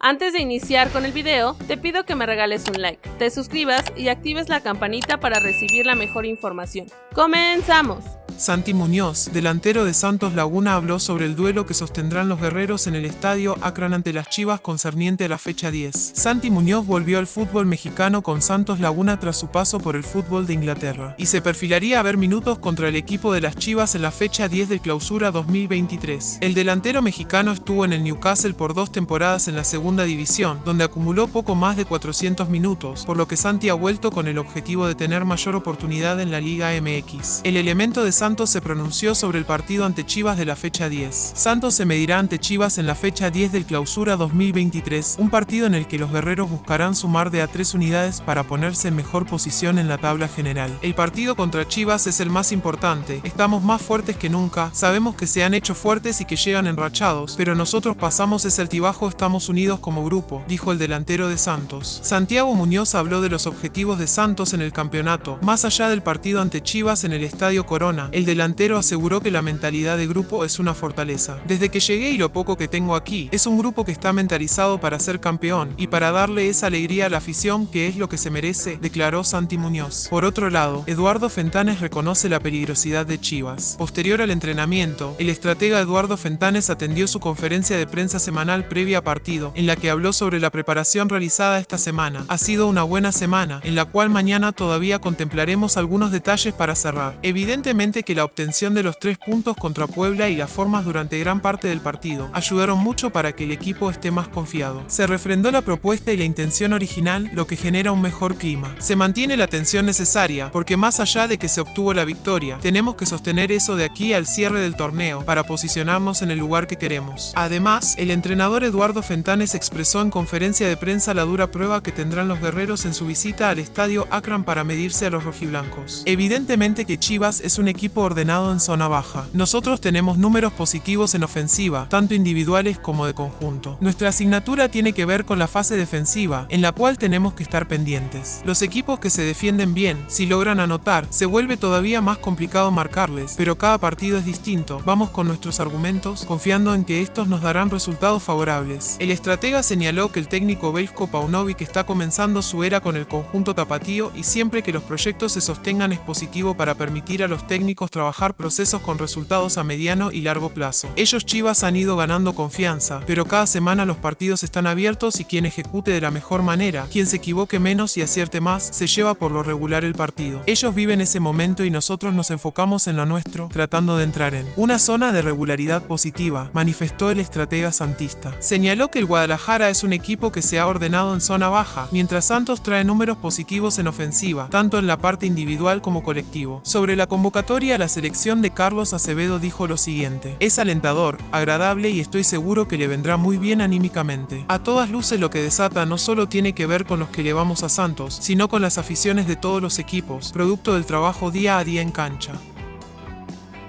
Antes de iniciar con el video, te pido que me regales un like, te suscribas y actives la campanita para recibir la mejor información. ¡Comenzamos! Santi Muñoz, delantero de Santos Laguna, habló sobre el duelo que sostendrán los guerreros en el estadio Akron ante las Chivas concerniente a la fecha 10. Santi Muñoz volvió al fútbol mexicano con Santos Laguna tras su paso por el fútbol de Inglaterra y se perfilaría a ver minutos contra el equipo de las Chivas en la fecha 10 de clausura 2023. El delantero mexicano estuvo en el Newcastle por dos temporadas en la segunda división, donde acumuló poco más de 400 minutos, por lo que Santi ha vuelto con el objetivo de tener mayor oportunidad en la Liga MX. El elemento de Santos Santos se pronunció sobre el partido ante Chivas de la fecha 10. Santos se medirá ante Chivas en la fecha 10 del clausura 2023, un partido en el que los guerreros buscarán sumar de a tres unidades para ponerse en mejor posición en la tabla general. El partido contra Chivas es el más importante, estamos más fuertes que nunca, sabemos que se han hecho fuertes y que llegan enrachados, pero nosotros pasamos ese altibajo, estamos unidos como grupo, dijo el delantero de Santos. Santiago Muñoz habló de los objetivos de Santos en el campeonato, más allá del partido ante Chivas en el Estadio Corona, el delantero aseguró que la mentalidad de grupo es una fortaleza. Desde que llegué y lo poco que tengo aquí, es un grupo que está mentalizado para ser campeón y para darle esa alegría a la afición que es lo que se merece, declaró Santi Muñoz. Por otro lado, Eduardo Fentanes reconoce la peligrosidad de Chivas. Posterior al entrenamiento, el estratega Eduardo Fentanes atendió su conferencia de prensa semanal previa a partido, en la que habló sobre la preparación realizada esta semana. Ha sido una buena semana, en la cual mañana todavía contemplaremos algunos detalles para cerrar. Evidentemente que la obtención de los tres puntos contra Puebla y las formas durante gran parte del partido ayudaron mucho para que el equipo esté más confiado. Se refrendó la propuesta y la intención original, lo que genera un mejor clima. Se mantiene la tensión necesaria, porque más allá de que se obtuvo la victoria, tenemos que sostener eso de aquí al cierre del torneo para posicionarnos en el lugar que queremos. Además, el entrenador Eduardo Fentanes expresó en conferencia de prensa la dura prueba que tendrán los guerreros en su visita al estadio Akron para medirse a los rojiblancos. Evidentemente que Chivas es un equipo ordenado en zona baja. Nosotros tenemos números positivos en ofensiva, tanto individuales como de conjunto. Nuestra asignatura tiene que ver con la fase defensiva, en la cual tenemos que estar pendientes. Los equipos que se defienden bien, si logran anotar, se vuelve todavía más complicado marcarles, pero cada partido es distinto. Vamos con nuestros argumentos, confiando en que estos nos darán resultados favorables. El estratega señaló que el técnico Belko Paunovic está comenzando su era con el conjunto tapatío y siempre que los proyectos se sostengan es positivo para permitir a los técnicos trabajar procesos con resultados a mediano y largo plazo. Ellos Chivas han ido ganando confianza, pero cada semana los partidos están abiertos y quien ejecute de la mejor manera, quien se equivoque menos y acierte más, se lleva por lo regular el partido. Ellos viven ese momento y nosotros nos enfocamos en lo nuestro, tratando de entrar en una zona de regularidad positiva, manifestó el estratega santista. Señaló que el Guadalajara es un equipo que se ha ordenado en zona baja, mientras Santos trae números positivos en ofensiva, tanto en la parte individual como colectivo. Sobre la convocatoria la selección de Carlos Acevedo dijo lo siguiente, es alentador, agradable y estoy seguro que le vendrá muy bien anímicamente. A todas luces lo que desata no solo tiene que ver con los que llevamos a Santos, sino con las aficiones de todos los equipos, producto del trabajo día a día en cancha.